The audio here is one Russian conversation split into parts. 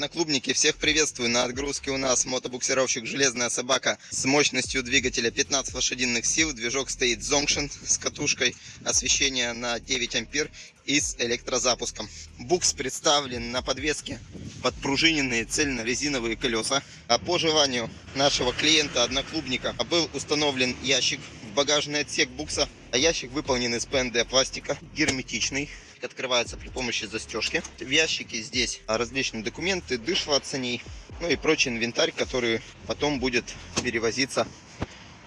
Одноклубники, всех приветствую. На отгрузке у нас мотобуксировщик «Железная собака» с мощностью двигателя 15 лошадиных сил. Движок стоит Zongshin с катушкой, освещение на 9 ампер и с электрозапуском. Букс представлен на подвеске подпружиненные цельно-резиновые колеса. А по желанию нашего клиента-одноклубника был установлен ящик в багажный отсек букса. А ящик выполнен из ПНД пластика, герметичный открывается при помощи застежки. В ящике здесь различные документы, дышло от саней, ну и прочий инвентарь, который потом будет перевозиться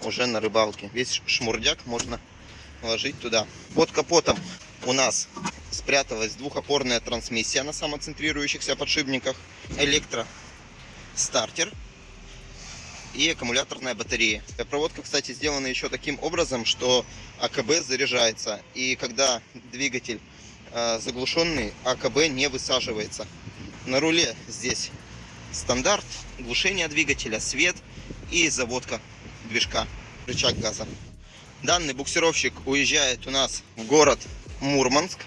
уже на рыбалке. Весь шмурдяк можно ложить туда. Под капотом у нас спряталась двухопорная трансмиссия на самоцентрирующихся подшипниках, электростартер и аккумуляторная батарея. Проводка, кстати, сделана еще таким образом, что АКБ заряжается. И когда двигатель Э, заглушенный АКБ не высаживается. На руле здесь стандарт, глушение двигателя, свет и заводка движка, рычаг газа. Данный буксировщик уезжает у нас в город Мурманск.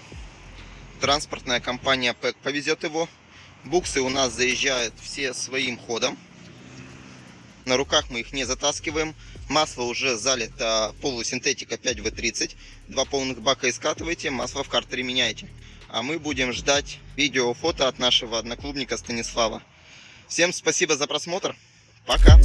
Транспортная компания ПЭК повезет его. Буксы у нас заезжают все своим ходом. На руках мы их не затаскиваем. Масло уже залито полусинтетика 5В30. Два полных бака искатываете, масло в картере меняете. А мы будем ждать видео, фото от нашего одноклубника Станислава. Всем спасибо за просмотр. Пока.